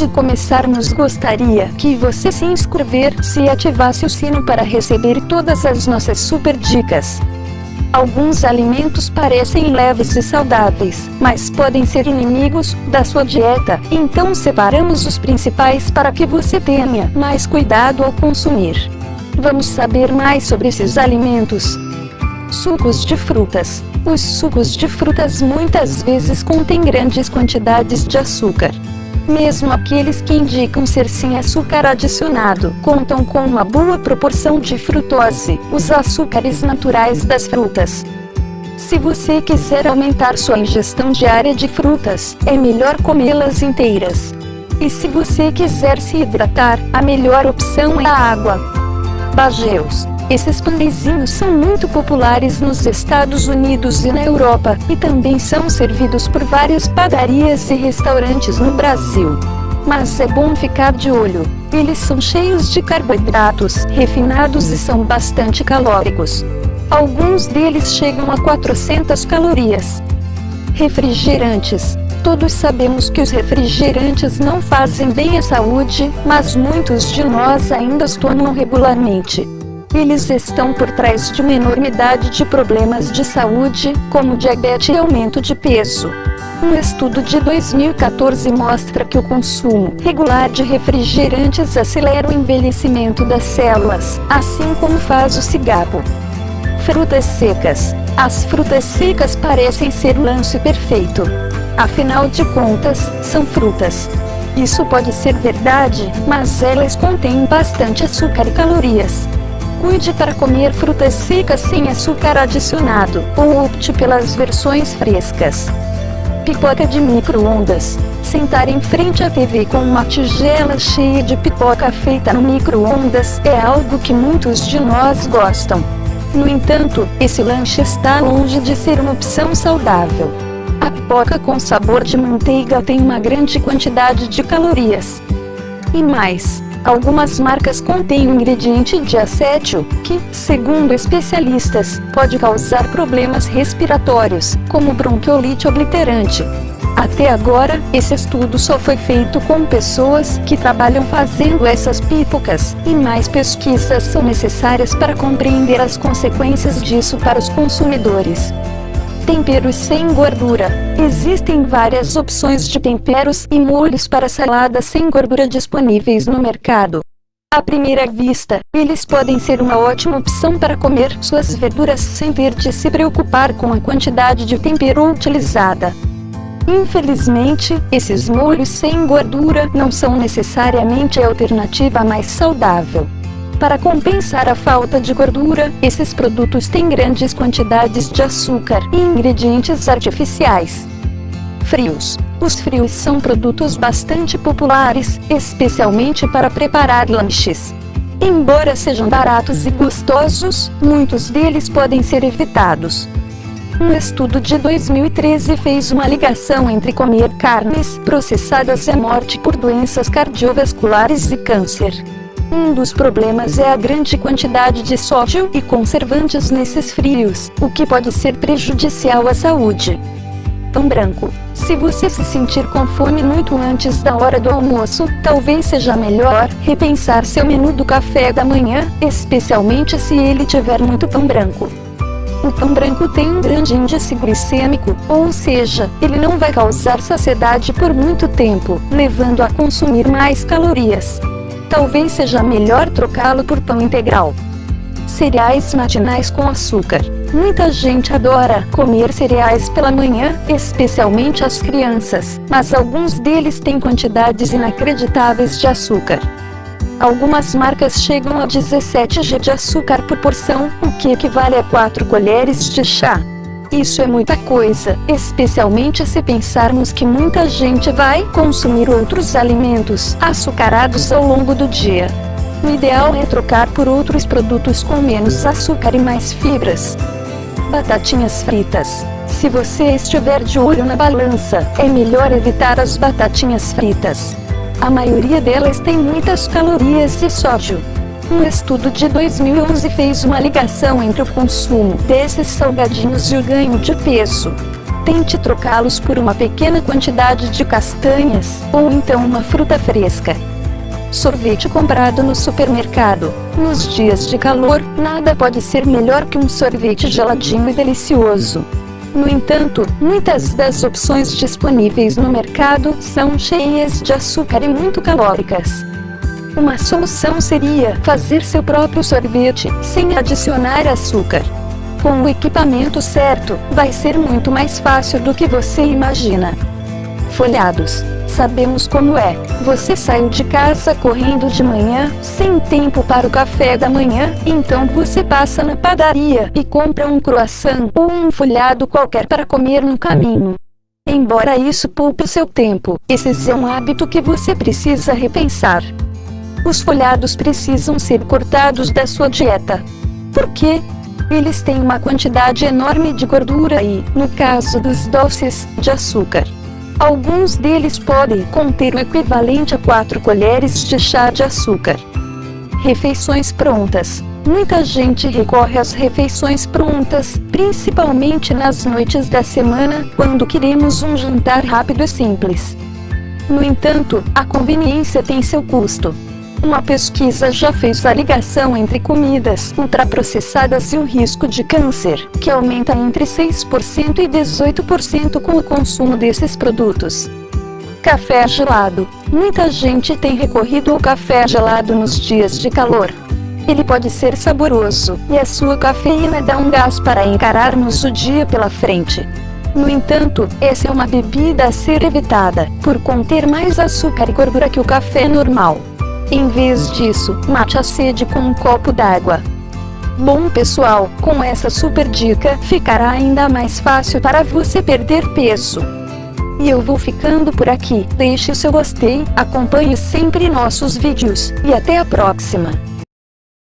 de começarmos gostaria que você se inscrevesse e ativasse o sino para receber todas as nossas super dicas. Alguns alimentos parecem leves e saudáveis, mas podem ser inimigos da sua dieta, então separamos os principais para que você tenha mais cuidado ao consumir. Vamos saber mais sobre esses alimentos. Sucos de frutas. Os sucos de frutas muitas vezes contêm grandes quantidades de açúcar. Mesmo aqueles que indicam ser sem açúcar adicionado, contam com uma boa proporção de frutose, os açúcares naturais das frutas. Se você quiser aumentar sua ingestão diária de frutas, é melhor comê-las inteiras. E se você quiser se hidratar, a melhor opção é a água. Bageus esses pãezinhos são muito populares nos Estados Unidos e na Europa, e também são servidos por várias padarias e restaurantes no Brasil. Mas é bom ficar de olho, eles são cheios de carboidratos refinados e são bastante calóricos. Alguns deles chegam a 400 calorias. Refrigerantes. Todos sabemos que os refrigerantes não fazem bem à saúde, mas muitos de nós ainda os tomam regularmente. Eles estão por trás de uma enormidade de problemas de saúde, como diabetes e aumento de peso. Um estudo de 2014 mostra que o consumo regular de refrigerantes acelera o envelhecimento das células, assim como faz o cigarro. Frutas secas. As frutas secas parecem ser o lance perfeito. Afinal de contas, são frutas. Isso pode ser verdade, mas elas contêm bastante açúcar e calorias. Cuide para comer frutas secas sem açúcar adicionado, ou opte pelas versões frescas. Pipoca de micro-ondas. Sentar em frente à TV com uma tigela cheia de pipoca feita no micro-ondas é algo que muitos de nós gostam. No entanto, esse lanche está longe de ser uma opção saudável. A pipoca com sabor de manteiga tem uma grande quantidade de calorias. E mais, Algumas marcas contêm um ingrediente diacétil, que, segundo especialistas, pode causar problemas respiratórios, como bronquiolite obliterante. Até agora, esse estudo só foi feito com pessoas que trabalham fazendo essas pipocas, e mais pesquisas são necessárias para compreender as consequências disso para os consumidores. Temperos sem gordura. Existem várias opções de temperos e molhos para salada sem gordura disponíveis no mercado. À primeira vista, eles podem ser uma ótima opção para comer suas verduras sem ter de se preocupar com a quantidade de tempero utilizada. Infelizmente, esses molhos sem gordura não são necessariamente a alternativa mais saudável. Para compensar a falta de gordura, esses produtos têm grandes quantidades de açúcar e ingredientes artificiais. Frios. Os frios são produtos bastante populares, especialmente para preparar lanches. Embora sejam baratos e gostosos, muitos deles podem ser evitados. Um estudo de 2013 fez uma ligação entre comer carnes processadas e a morte por doenças cardiovasculares e câncer. Um dos problemas é a grande quantidade de sódio e conservantes nesses frios, o que pode ser prejudicial à saúde. Pão branco. Se você se sentir com fome muito antes da hora do almoço, talvez seja melhor repensar seu menu do café da manhã, especialmente se ele tiver muito pão branco. O pão branco tem um grande índice glicêmico, ou seja, ele não vai causar saciedade por muito tempo, levando a consumir mais calorias talvez seja melhor trocá-lo por pão integral. Cereais matinais com açúcar. Muita gente adora comer cereais pela manhã, especialmente as crianças, mas alguns deles têm quantidades inacreditáveis de açúcar. Algumas marcas chegam a 17 g de açúcar por porção, o que equivale a 4 colheres de chá. Isso é muita coisa, especialmente se pensarmos que muita gente vai consumir outros alimentos açucarados ao longo do dia. O ideal é trocar por outros produtos com menos açúcar e mais fibras. Batatinhas fritas. Se você estiver de olho na balança, é melhor evitar as batatinhas fritas. A maioria delas tem muitas calorias e sódio. Um estudo de 2011 fez uma ligação entre o consumo desses salgadinhos e o ganho de peso. Tente trocá-los por uma pequena quantidade de castanhas, ou então uma fruta fresca. Sorvete comprado no supermercado. Nos dias de calor, nada pode ser melhor que um sorvete geladinho e delicioso. No entanto, muitas das opções disponíveis no mercado são cheias de açúcar e muito calóricas. Uma solução seria fazer seu próprio sorvete, sem adicionar açúcar. Com o equipamento certo, vai ser muito mais fácil do que você imagina. Folhados. Sabemos como é. Você saiu de casa correndo de manhã, sem tempo para o café da manhã, então você passa na padaria e compra um croissant ou um folhado qualquer para comer no caminho. Embora isso poupe seu tempo, esse é um hábito que você precisa repensar. Os folhados precisam ser cortados da sua dieta. Por quê? Eles têm uma quantidade enorme de gordura e, no caso dos doces, de açúcar. Alguns deles podem conter o equivalente a 4 colheres de chá de açúcar. Refeições prontas. Muita gente recorre às refeições prontas, principalmente nas noites da semana, quando queremos um jantar rápido e simples. No entanto, a conveniência tem seu custo. Uma pesquisa já fez a ligação entre comidas ultraprocessadas e o risco de câncer, que aumenta entre 6% e 18% com o consumo desses produtos. Café gelado. Muita gente tem recorrido ao café gelado nos dias de calor. Ele pode ser saboroso, e a sua cafeína dá um gás para encararmos o dia pela frente. No entanto, essa é uma bebida a ser evitada, por conter mais açúcar e gordura que o café normal. Em vez disso, mate a sede com um copo d'água. Bom pessoal, com essa super dica, ficará ainda mais fácil para você perder peso. E eu vou ficando por aqui. Deixe seu gostei, acompanhe sempre nossos vídeos, e até a próxima.